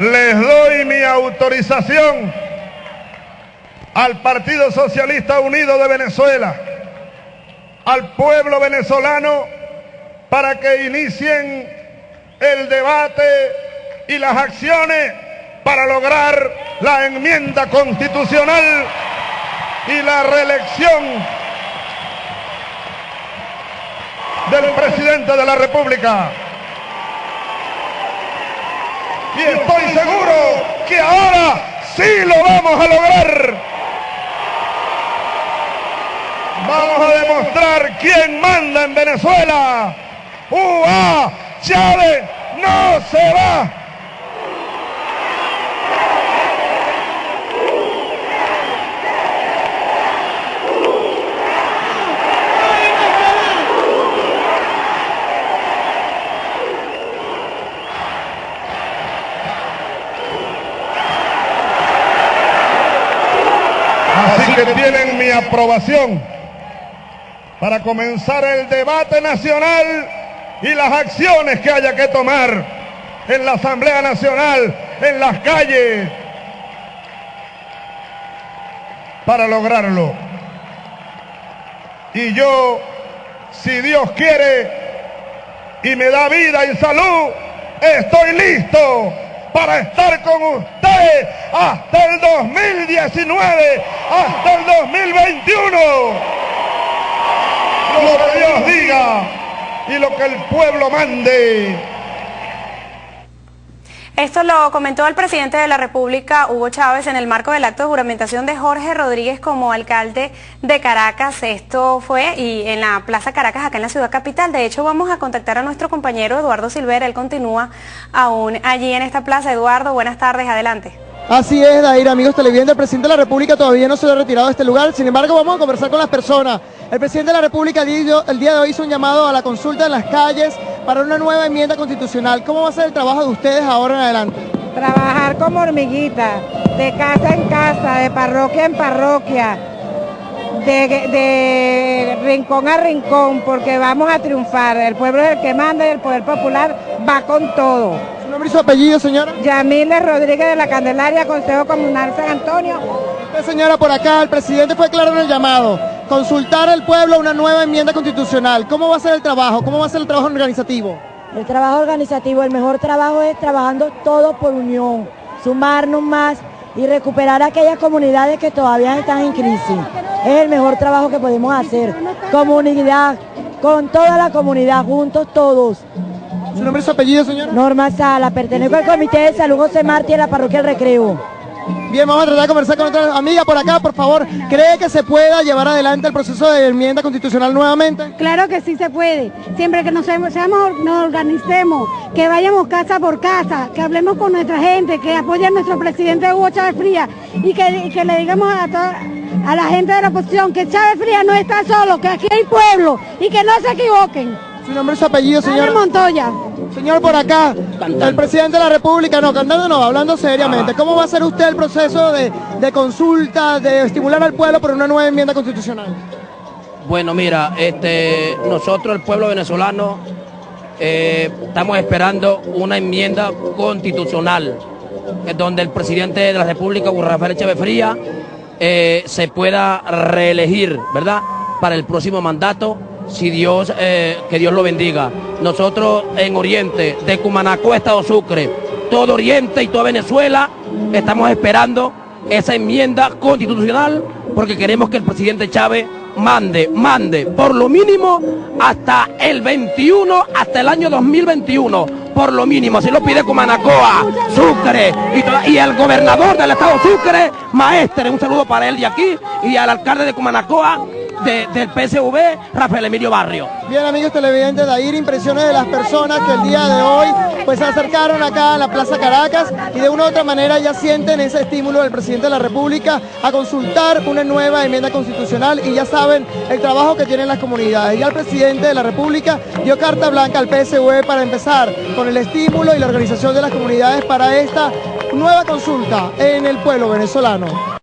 les doy mi autorización al Partido Socialista Unido de Venezuela, al pueblo venezolano, para que inicien el debate y las acciones para lograr la enmienda constitucional y la reelección del presidente de la República. Y estoy seguro que ahora sí lo vamos a lograr. Vamos a demostrar quién manda en Venezuela. ¡Ua! Chávez no se va. Así que tienen mi aprobación para comenzar el debate nacional y las acciones que haya que tomar en la Asamblea Nacional, en las calles, para lograrlo. Y yo, si Dios quiere y me da vida y salud, estoy listo para estar con hasta el 2019, hasta el 2021. Lo que Dios diga y lo que el pueblo mande. Esto lo comentó el presidente de la República, Hugo Chávez, en el marco del acto de juramentación de Jorge Rodríguez como alcalde de Caracas. Esto fue y en la Plaza Caracas, acá en la ciudad capital. De hecho, vamos a contactar a nuestro compañero Eduardo Silvera. Él continúa aún allí en esta plaza. Eduardo, buenas tardes, adelante. Así es, Dair, amigos televidentes, el presidente de la República todavía no se ha retirado de este lugar, sin embargo vamos a conversar con las personas. El presidente de la República el día de hoy hizo un llamado a la consulta en las calles para una nueva enmienda constitucional. ¿Cómo va a ser el trabajo de ustedes ahora en adelante? Trabajar como hormiguita, de casa en casa, de parroquia en parroquia, de, de rincón a rincón, porque vamos a triunfar. El pueblo es el que manda y el poder popular va con todo. ¿Su nombre y su apellido, señora? Yamiles Rodríguez de la Candelaria, Consejo Comunal San Antonio. Señora, por acá, el presidente fue claro en el llamado. Consultar al pueblo una nueva enmienda constitucional. ¿Cómo va a ser el trabajo? ¿Cómo va a ser el trabajo organizativo? El trabajo organizativo, el mejor trabajo es trabajando todo por unión, sumarnos más y recuperar aquellas comunidades que todavía están en crisis. Es el mejor trabajo que podemos hacer. Comunidad, con toda la comunidad, juntos todos. ¿Su nombre y su apellido, señora? Norma Sala, pertenezco al Comité de Salud José Martí de la Parroquia El Recreo. Bien, vamos a tratar de conversar con otra amiga por acá, por favor. ¿Cree que se pueda llevar adelante el proceso de enmienda constitucional nuevamente? Claro que sí se puede, siempre que nos, seamos, nos organicemos, que vayamos casa por casa, que hablemos con nuestra gente, que apoyen a nuestro presidente Hugo Chávez Fría y que, que le digamos a a la gente de la oposición que Chávez Fría no está solo, que aquí hay pueblo y que no se equivoquen. ¿Su nombre y su apellido, señor? Montoya. Señor, por acá, el presidente de la República, no, cantando no, hablando seriamente, ¿cómo va a hacer usted el proceso de, de consulta, de estimular al pueblo por una nueva enmienda constitucional? Bueno, mira, este, nosotros el pueblo venezolano eh, estamos esperando una enmienda constitucional eh, donde el presidente de la República, Rafael Chávez Fría, eh, se pueda reelegir, ¿verdad? Para el próximo mandato, si Dios, eh, que Dios lo bendiga. Nosotros en Oriente, de Cumanacó, Estado Sucre, todo Oriente y toda Venezuela, estamos esperando esa enmienda constitucional porque queremos que el presidente Chávez mande, mande por lo mínimo hasta el 21, hasta el año 2021, por lo mínimo, así lo pide Cumanacoa, Sucre y, el gobernador del estado Sucre, Maestre, un saludo para él de aquí y al alcalde de Cumanacoa de- del PSV, Rafael Emilio Barrio. Bien, amigos televidentes, de ahí impresiones de las personas que el día de hoy pues se acercaron acá a la Plaza Caracas y de una u otra manera ya sienten ese estímulo del presidente de la República a consultar una nueva enmienda constitucional y ya saben el trabajo que tienen las comunidades. Ya el presidente de la República dio carta blanca al PSV para empezar con el estímulo y la organización de las comunidades para esta nueva consulta en el pueblo venezolano.